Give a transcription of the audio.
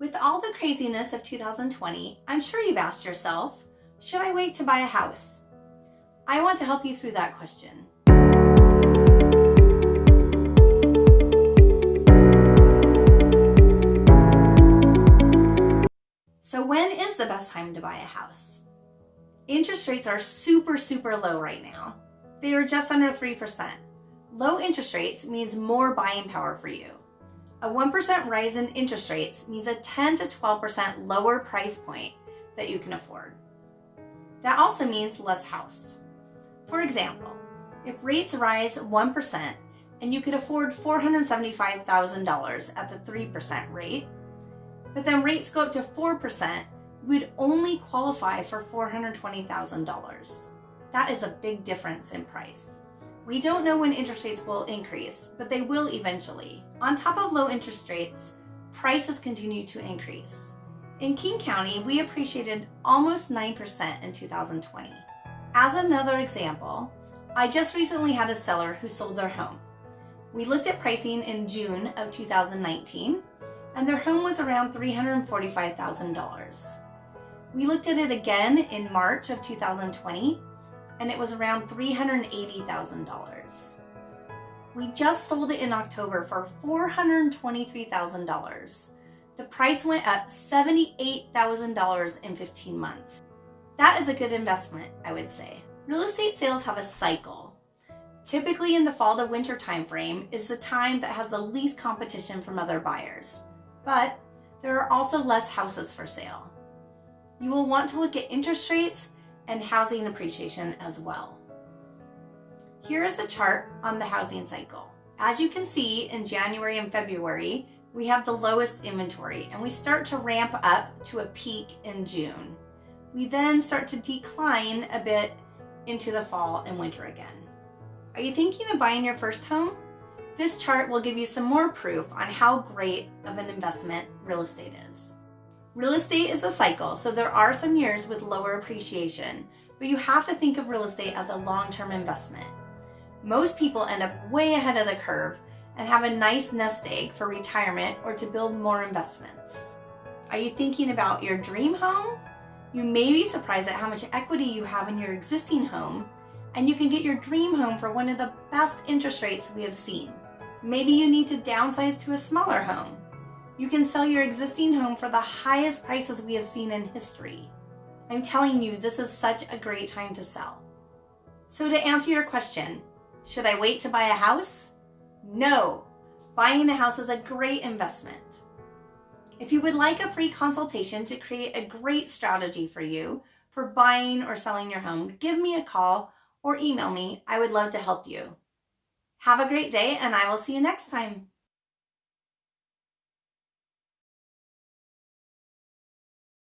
With all the craziness of 2020, I'm sure you've asked yourself, should I wait to buy a house? I want to help you through that question. So when is the best time to buy a house? Interest rates are super, super low right now. They are just under 3%. Low interest rates means more buying power for you. A 1% rise in interest rates means a 10 to 12% lower price point that you can afford. That also means less house. For example, if rates rise 1% and you could afford $475,000 at the 3% rate, but then rates go up to 4%, you would only qualify for $420,000. That is a big difference in price. We don't know when interest rates will increase, but they will eventually. On top of low interest rates, prices continue to increase. In King County, we appreciated almost 9% in 2020. As another example, I just recently had a seller who sold their home. We looked at pricing in June of 2019, and their home was around $345,000. We looked at it again in March of 2020, and it was around $380,000. We just sold it in October for $423,000. The price went up $78,000 in 15 months. That is a good investment, I would say. Real estate sales have a cycle. Typically in the fall to winter timeframe is the time that has the least competition from other buyers. But there are also less houses for sale. You will want to look at interest rates and housing appreciation as well. Here is a chart on the housing cycle. As you can see in January and February, we have the lowest inventory and we start to ramp up to a peak in June. We then start to decline a bit into the fall and winter again. Are you thinking of buying your first home? This chart will give you some more proof on how great of an investment real estate is. Real estate is a cycle, so there are some years with lower appreciation, but you have to think of real estate as a long-term investment. Most people end up way ahead of the curve and have a nice nest egg for retirement or to build more investments. Are you thinking about your dream home? You may be surprised at how much equity you have in your existing home, and you can get your dream home for one of the best interest rates we have seen. Maybe you need to downsize to a smaller home you can sell your existing home for the highest prices we have seen in history. I'm telling you, this is such a great time to sell. So to answer your question, should I wait to buy a house? No, buying a house is a great investment. If you would like a free consultation to create a great strategy for you for buying or selling your home, give me a call or email me. I would love to help you. Have a great day and I will see you next time.